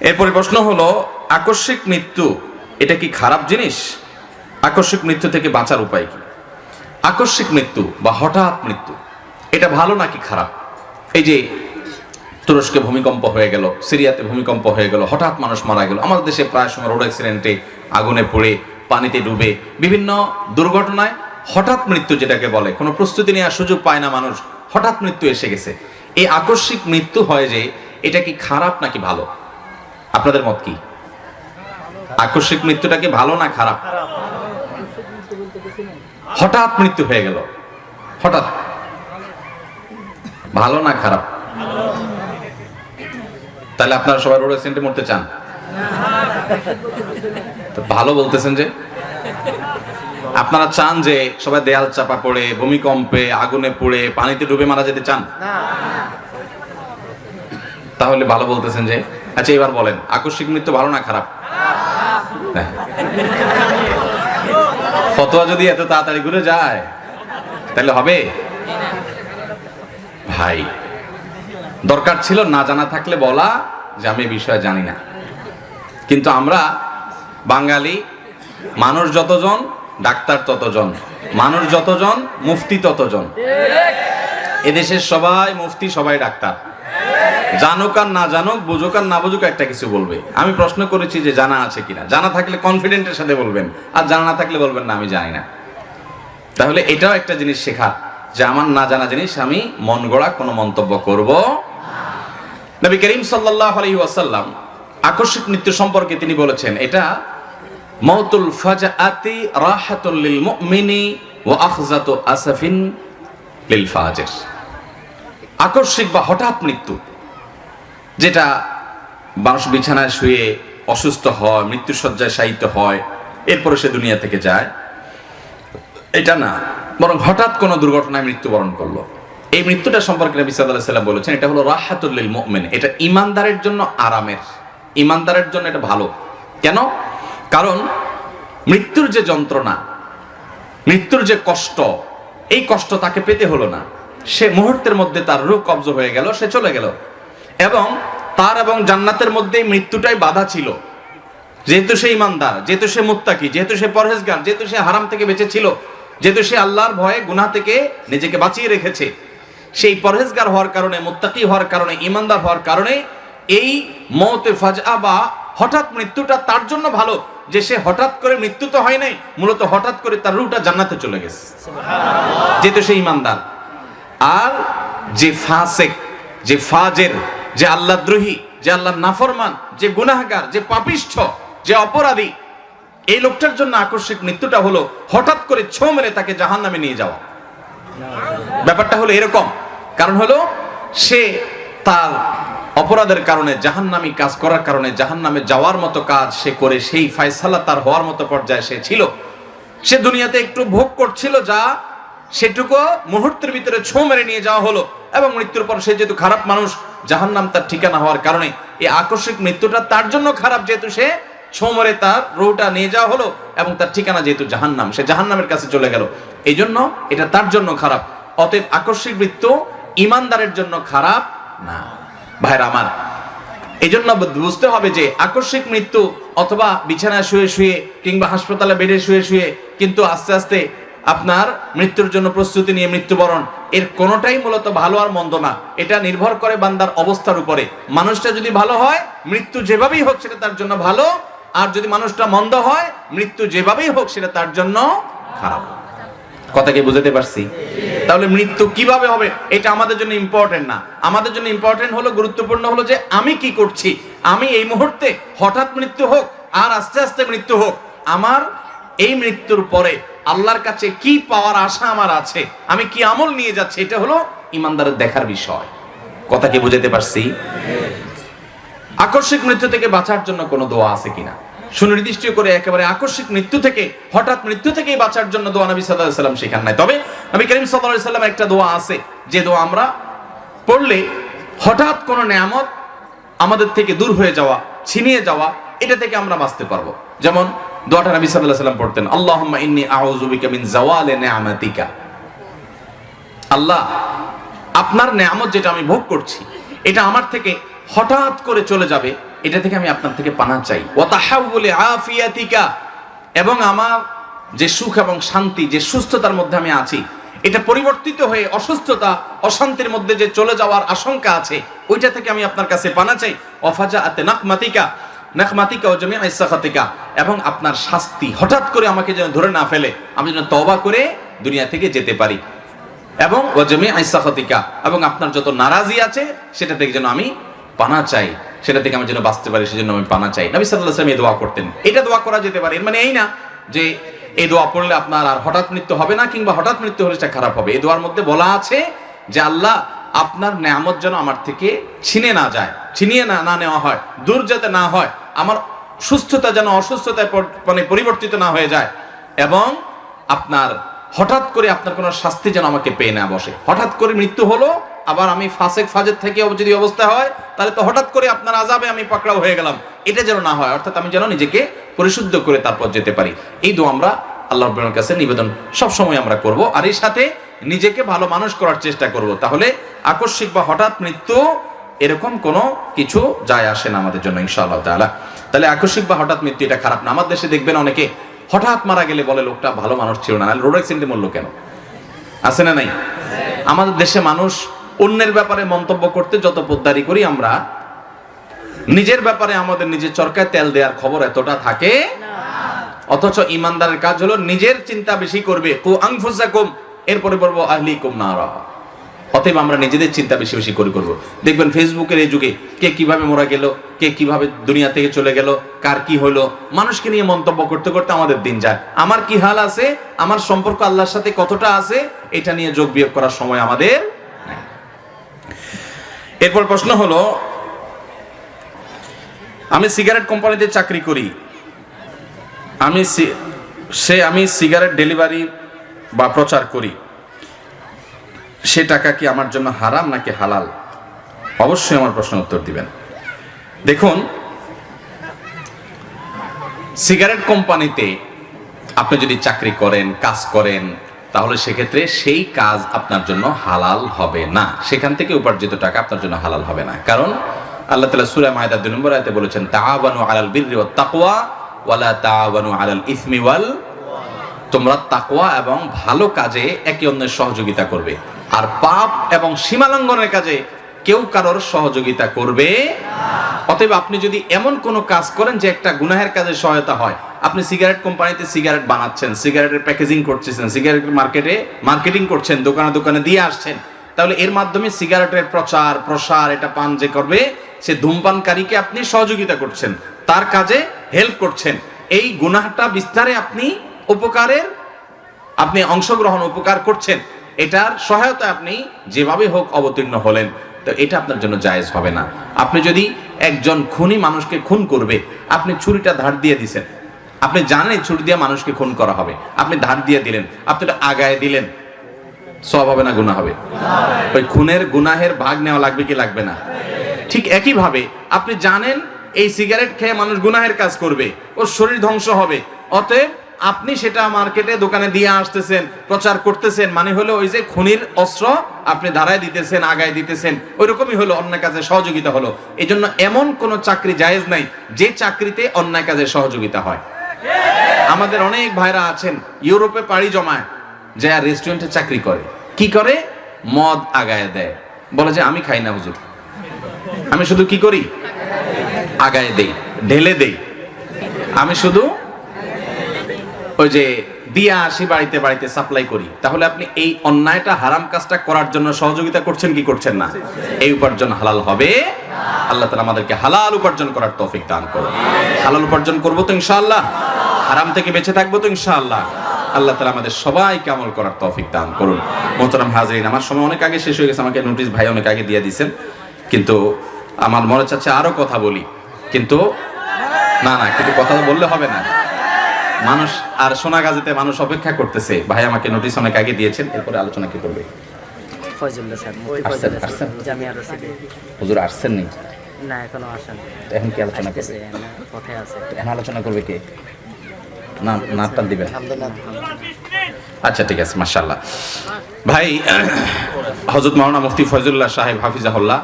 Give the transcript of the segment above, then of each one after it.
এরপরে প্রশ্ন হলো, আকস্মিক মৃত্যু, এটা কি খারাপ জিনিস? আকস্মিক মৃত্যু থেকে বাঁচার উপায় কি? আকস্মিক মৃত্যু বা হঠাৎ মৃত্যু, এটা ভালো নাকি খারাপ? এই যে তুরস্কে ভূমিকম্প হয়ে গেল, সিরিয়াতে ভূমিকম্প হয়ে গেল, হঠাৎ মানুষ মারা গেল, আমাদের দেশে প্রায় সময় রোড অ্যাক্সিডেন্টে আগুনে পড়ে, পানিতে ডুবে, বিভিন্ন দুর্ঘটনায় হঠাৎ মৃত্যু যেটাকে বলে, কোনো প্রস্তুতি নেওয়ার সুযোগ পায় না মানুষ, হঠাৎ মৃত্যু এসে গেছে। এই আকস্মিক মৃত্যু হয় যে, এটা কি খারাপ নাকি ভালো? আপনাদের মত কি? আকস্মিক মৃত্যুটাকে ভালো না খারাপ? হঠাৎ মৃত্যু হয়ে গেল। হঠাৎ। ভালো না খারাপ? তাহলে আপনারা সবাই রোড অ্যাক্সিডেন্টে মরতে চান? ভালো বলতেছেন যে, আপনারা চান যে সবাই দেয়াল চাপা পড়ে, ভূমিকম্পে, আগুনে পড়ে, পানিতে ডুবে মারা যেতে চান? তাহলে ভালো বলতেছেন যে আচ্ছা এবার বলেন, আকস্মিক মৃত্যু ভালো না খারাপ? হ্যাঁ। ফতোয়া যদি এত তাড়াতাড়ি ঘুরে যায়, তাহলে হবে? ভাই, দরকার ছিল না জানা থাকলে বলা, যে আমি বিষয়ে জানি না। কিন্তু আমরা বাঙালি, মানুষ যতজন, ডাক্তার ততজন, মানুষ যতজন, মুফতি ততজন। এদেশের সবাই মুফতি, সবাই ডাক্তার। জানুক আর না জানুক, বুঝুক আর না বুঝুক একটা কিছু বলবে। আমি প্রশ্ন করেছি যে জানা আছে কিনা। জানা থাকলে কনফিডেন্টের সাথে বলবেন, আর জানা না থাকলে বলবেন না, আমি জানি না। তাহলে এটাও একটা জিনিস শেখা, যে আমার না জানা জিনিস আমি মন গড়া কোনো মন্তব্য করব নবী করিম সাল্লাল্লাহু আলাইহি ওয়াসাল্লাম আকস্মিক মৃত্যু সম্পর্কে তিনি বলেছেন, এটা মৌতুল ফাজাআতি রাহাতুল লিল মুমিনি ওয়া আসাফিন লিল ফাজির। আকস্মিক বা হঠাৎ মৃত্যু যেটা মানুষ বিছানায় শুয়ে অসুস্থ হয় মৃত্যুসজ্জায় শায়িত হয়, এরপরে সে দুনিয়া থেকে যায়। এটা না, বরং হঠাৎ কোনো দুর্ঘটনায় মৃত্যুবরণ করল। এই মৃত্যুটা সম্পর্কে সাল্লাল্লাহু সাল্লাম বলেছেন, এটা হলো রাহাতুল্লিল লিল এটা ইমানদারের জন্য আরামের, ইমানদারের জন্য এটা ভালো। কেন? কারণ মৃত্যুর যে যন্ত্রণা, মৃত্যুর যে কষ্ট, এই কষ্ট তাকে পেতে হলো না। সে মুহূর্তের মধ্যে তার রূপ কবজ হয়ে গেল, সে চলে গেল। এবং তার এবং জান্নাতের মধ্যে মৃত্যুটাই বাধা ছিল। যেহেতু সে ইমানদার, যেহেতু সে মুত্তাকি, যেহেতু সে পরহেজগার, যেহেতু সে হারাম থেকে বেঁচে ছিল, যেহেতু সে আল্লাহর ভয়ে গুনাহ থেকে নিজেকে বাঁচিয়ে রেখেছে, সেই পরহেজগার হওয়ার কারণে, মুত্তাকি হওয়ার কারণে, ইমানদার হওয়ার কারণে এই মৌতে ফাজা বা হঠাৎ মৃত্যুটা তার জন্য ভালো যে সে হঠাৎ করে মৃত্যু তো হয় নাই, মূলত হঠাৎ করে তার রুটা জান্নাতে চলে গেছে। যেহেতু সে ইমানদার। আর যে ফাসেক, যে ফাজের যে আল্লাহ দ্রোহী, যে আল্লাহ নাফরমান, যে গুনাহগার, যে পাপিষ্ঠ, যে অপরাধী, এই লোকটার জন্য আকস্মিক মৃত্যুটা হলো হঠাৎ করে ছো মেরে তাকে জাহান নামে নিয়ে যাওয়া। ব্যাপারটা হলো এরকম। কারণ হলো, সে তার অপরাধের কারণে জাহান্নামি কাজ করার কারণে জাহান্নামে যাওয়ার মতো কাজ সে করে, সেই ফায়সালা তার হওয়ার মতো পর্যায়ে সে ছিল। সে দুনিয়াতে একটু ভোগ করছিল যা সেটুকু মুহূর্তের ভিতরে ছো মেরে নিয়ে যাওয়া হলো। এবং মৃত্যুর পর সে যেহেতু খারাপ মানুষ, জাহান্নাম তার ঠিকানা হওয়ার কারণে এই আকস্মিক মৃত্যুটা তার জন্য খারাপ, যেহেতু সে ছো মেরে তার রোটা নিয়ে যাওয়া হলো এবং তার ঠিকানা যেহেতু জাহান্নাম, সে জাহান্নামের কাছে চলে গেল। এই জন্য এটা তার জন্য খারাপ। অতএব আকস্মিক মৃত্যু ইমানদারের জন্য খারাপ না। ভাইরা আমার এই জন্য বুঝতে হবে যে আকস্মিক মৃত্যু অথবা বিছানায় শুয়ে শুয়ে কিংবা হাসপাতালে বেডে শুয়ে শুয়ে কিন্তু আস্তে আস্তে আপনার মৃত্যুর জন্য প্রস্তুতি নিয়ে মৃত্যুবরণ। এর কোনোটাই মূলত ভালো আর মন্দ না। এটা নির্ভর করে বান্দার অবস্থার উপরে। মানুষটা যদি ভালো হয়, মৃত্যু যেভাবেই হোক সেটা তার জন্য ভালো। আর যদি মানুষটা মন্দ হয়, মৃত্যু যেভাবেই হোক সেটা তার জন্য খারাপ। কথা কি বুঝাতে পারছি? তাহলে মৃত্যু কীভাবে হবে? এটা আমাদের জন্য ইম্পর্টেন্ট না। আমাদের জন্য ইম্পর্টেন্ট হলো, গুরুত্বপূর্ণ হলো যে আমি কি করছি? আমি এই মুহূর্তে হঠাৎ মৃত্যু হোক, আর আস্তে আস্তে মৃত্যু হোক, আমার এই মৃত্যুর পরে আল্লাহর কাছে কি পাওয়ার আশা আমার আছে, আমি কি আমল নিয়ে যাচ্ছি, এটা হলো ইমানদারের দেখার বিষয়। কথা কি বুঝাতে পারছি? আকস্মিক মৃত্যু থেকে বাঁচার জন্য কোনো দোয়া আছে কিনা? সুনির্দিষ্ট করে একেবারে আকস্মিক মৃত্যু থেকে, হঠাৎ মৃত্যু থেকে বাঁচার জন্য দোয়া নবী সাল্লাহ সাল্লাম শেখান নাই। তবে নবী করিম সাল্লাহ সাল্লাম একটা দোয়া আছে, যে দোয়া আমরা পড়লে হঠাৎ কোনো নেয়ামত আমাদের থেকে দূর হয়ে যাওয়া, ছিনিয়ে যাওয়া, এটা থেকে আমরা বাঁচতে পারব। যেমন দোয়াটা নবী সাল্লাম পড়তেন, আল্লাহুম্মা আল্লাহ, আপনার নেয়ামত যেটা আমি ভোগ করছি, এটা আমার থেকে হঠাৎ করে চলে যাবে, এটা থেকে আমি আপনার থেকে পানা চাই। আফিয়াতিকা। এবং আমার যে সুখ এবং শান্তি, যে সুস্থতার মধ্যে আমি আছি, এটা পরিবর্তিত হয়ে অসুস্থতা, অশান্তির মধ্যে যে চলে যাওয়ার আশঙ্কা আছে, ওইটা থেকে আমি আপনার কাছে পানা চাই। অফাজা আতে নাকমাতিকা নাকমাতিকা ও জমি আইসাখাতিকা এবং আপনার শাস্তি হঠাৎ করে আমাকে যেন ধরে না ফেলে, আমি যেন তওবা করে দুনিয়া থেকে যেতে পারি। এবং ও জমি আইসাখাতিকা এবং আপনার যত নারাজি আছে, সেটা থেকে যেন আমি পানা চাই, সেটা থেকে আমি যেন বাঁচতে পারি, সেজন্য আমি পানা চাই। নবী সাল্লাল্লাহু আলাইহি ওয়াসাল্লাম এই দোয়া করতেন। এটা দোয়া করা যেতে পারে, এর মানে এই না যে এই দোয়া পড়লে আপনার আর হঠাৎ মৃত্যু হবে না, কিংবা হঠাৎ মৃত্যু হলে সেটা খারাপ হবে। এই দোয়ার মধ্যে বলা আছে যে, আল্লাহ আপনার নেয়ামত যেন আমার থেকে ছিনে না যায়, ছিনিয়ে না না নেওয়া হয় দূর যাতে না হয়, আমার সুস্থতা যেন অসুস্থতায় মানে পরিবর্তিত না হয়ে যায় এবং আপনার হঠাৎ করে আপনার কোনো শাস্তি যেন আমাকে পেয়ে না বসে। হঠাৎ করে মৃত্যু হলো, আবার আমি ফাসেক ফাজের থেকে যদি অবস্থা হয়, তাহলে তো হঠাৎ করে আপনার আজাবে আমি পাকড়াও হয়ে গেলাম। এটা যেন না হয়, অর্থাৎ আমি যেন নিজেকে পরিশুদ্ধ করে তারপর যেতে পারি। এই দোয়া আমরা আল্লাহ রব্বুল কাছে নিবেদন সবসময় আমরা করব, আর এর সাথে নিজেকে ভালো মানুষ করার চেষ্টা করব। তাহলে আকস্মিক বা হঠাৎ মৃত্যু এরকম কোনো কিছু যায় আসে না আমাদের জন্য, ইনশাআল্লাহ তাআলা। তাহলে আকস্মিক বা হঠাৎ মৃত্যু এটা খারাপ না। আমার দেশে দেখবেন অনেকে হঠাৎ মারা গেলে বলে, লোকটা ভালো মানুষ ছিল না। রোড অ্যাক্সিডেন্টে মরলো কেন? আছে না নাই? আমাদের দেশে মানুষ অন্যের ব্যাপারে মন্তব্য করতে যত পোদ্দারি করি আমরা, নিজের ব্যাপারে আমাদের নিজের চরকায় তেল দেওয়ার খবর এতটা থাকে অথচ ইমানদারের কাজ হলো নিজের চিন্তা বেশি করবে। এরপরে বলব, আহলিকুম নারা। অতএব আমরা নিজেদের চিন্তা বেশি বেশি করে করব। দেখবেন ফেসবুকের এই যুগে কে কীভাবে মোরা গেল, কে কীভাবে দুনিয়া থেকে চলে গেল, কার কি হলো মানুষকে নিয়ে মন্তব্য করতে করতে আমাদের দিন যায়। আমার কি হাল আছে, আমার সম্পর্ক আল্লাহর সাথে কতটা আছে, এটা নিয়ে যোগ বিয়োগ করার সময় আমাদের এরপর প্রশ্ন হলো, আমি সিগারেট কোম্পানিতে চাকরি করি, আমি সি- সে আমি সিগারেট ডেলিভারি বা প্রচার করি। সে টাকা কি আমার জন্য হারাম নাকি হালাল? অবশ্যই আমার প্রশ্ন উত্তর দিবেন। দেখুন, সিগারেট কোম্পানিতে আপনি যদি চাকরি করেন, কাজ করেন, তাহলে সেক্ষেত্রে সেই কাজ আপনার জন্য হালাল হবে না। সেখান থেকে উপার্জিত টাকা আপনার জন্য হালাল হবে না। কারণ আল্লাহ তালা সুরা মায়দা দুই নম্বর আয়তে বলেছেন তাআবানু আলাল বিররি ওয়াত তাকওয়া ওয়ালা তাআবানু আলাল ইসমি ওয়াল তোমরা তাকওয়া এবং ভালো কাজে একে অন্যের সহযোগিতা করবে। আর পাপ এবং সীমালঙ্ঘনের কাজে কেউ কারোর সহযোগিতা করবে অতএব আপনি যদি এমন কোনো কাজ করেন যে একটা গুনাহের কাজে সহায়তা হয়, আপনি সিগারেট কোম্পানিতে সিগারেট বানাচ্ছেন, সিগারেটের প্যাকেজিং করতেছেন সিগারেট মার্কেটে মার্কেটিং করছেন, দোকানে দোকানে দিয়ে আসছেন, তাহলে এর মাধ্যমে সিগারেটের প্রচার, প্রসার, এটা পান যে করবে, সে ধূমপানকারীকে আপনি সহযোগিতা করছেন, তার কাজে হেল্প করছেন। এই গুনাহটা বিস্তারে আপনি উপকারের, আপনি অংশগ্রহণ উপকার করছেন। এটার সহায়তা আপনি যেভাবে হোক অবতীর্ণ হলেন, তো এটা আপনার জন্য জায়েজ হবে না। আপনি যদি একজন খুনি মানুষকে খুন করবে, আপনি ছুরিটা ধার দিয়ে দিছেন। আপনি জানেন ছুরি দিয়ে মানুষকে খুন করা হবে। আপনি ধার দিয়ে দিলেন, আপনি আগায় দিলেন। সব হবে না, গুনাহ হবে। ওই খুনের গুনাহের ভাগ নেওয়া লাগবে কি লাগবে না? ঠিক একইভাবে আপনি জানেন এই সিগারেট খেয়ে মানুষ গুনাহের কাজ করবে, ওর শরীর ধ্বংস হবে। অতএব আপনি সেটা মার্কেটে দোকানে দিয়ে আসতেছেন, প্রচার করতেছেন মানে হলো ওই যে খুনির অস্ত্র আপনি ধারায় দিতেছেন, আগায় দিতেছেন ওই রকমই হলো অন্যায় কাজে সহযোগিতা হলো। এই জন্য এমন কোনো চাকরি জায়েজ নাই যে চাকরিতে অন্যায় কাজে সহযোগিতা হয়। আমাদের অনেক ভাইরা আছেন, ইউরোপে পাড়ি জমায়, যে রেস্টুরেন্টে চাকরি করে। কি করে? মদ আগায় দেয়। বলে যে, আমি খাই না, হুজুর। আমি শুধু কি করি? আগায় দেই, ঢেলে দেই। আমি শুধু ওই যে দিয়া আসি বাড়িতে বাড়িতে সাপ্লাই করি। তাহলে আপনি এই অন্যায়টা, হারাম কাজটা করার জন্য সহযোগিতা করছেন কি করছেন না? এই উপার্জন হালাল হবে। আল্লাহ তালা আমাদেরকে হালাল উপার্জন করার তৌফিক দান করুন। হালাল উপার্জন করব তো ইনশাআল্লাহ। হারাম থেকে বেঁচে থাকব তো ইনশাআল্লাহ। আল্লাহ তালা আমাদের সবাইকে আমল করার তৌফিক দান করুন। মোহতারাম হাজরিন, আমার সময় অনেক আগে শেষ হয়ে গেছে, আমাকে নোটিশ ভাই অনেক আগে দিয়ে দিয়েছেন। কিন্তু আমার মনে চাচ্ছে আরও কথা বলি। কিন্তু না না, কিন্তু কথা বললে হবে না। মানুষ আর সোনাগাজীতে মানুষ অপেক্ষা করতেছে। ভাই আমাকে নোটিশ অনেক আগে দিয়েছেন এরপরে আলোচনা কি করবে? রশিদে হুজুর আসছেন নি? না এখনও আসেন। এখন কি আলোচনা করবে? আসতেছে আছে। এখন আলোচনা করবে কে? না নাটটান দিবেন। আচ্ছা ঠিক আছে মাশাল্লাহ ভাই হজরত মাওলানা মুফতি ফয়জুল্লাহ সাহেব হাফিজাহুল্লাহ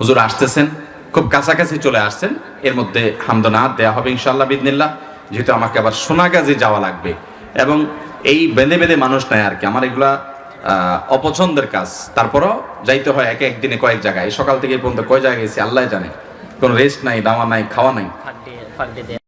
হুজুর আসতেছেন খুব কাছাকাছি চলে আসছেন। এর মধ্যে হামদনাথ দেয়া হবে ইনশাল্লাহ বিদিনিল্লাহ যেহেতু আমাকে আবার সোনাগাজে যাওয়া লাগবে। এবং এই বেঁধে বেঁধে মানুষ নেয় আর কি। আমার এগুলা অপছন্দের কাজ। তারপরও যাইতে হয় এক একদিনে কয়েক জায়গায়। সকাল থেকে পর্যন্ত কয় জায়গায় গেছি, আল্লাহ জানে। কোনো রেস্ট নাই, দাওয়া নাই, খাওয়া নাই।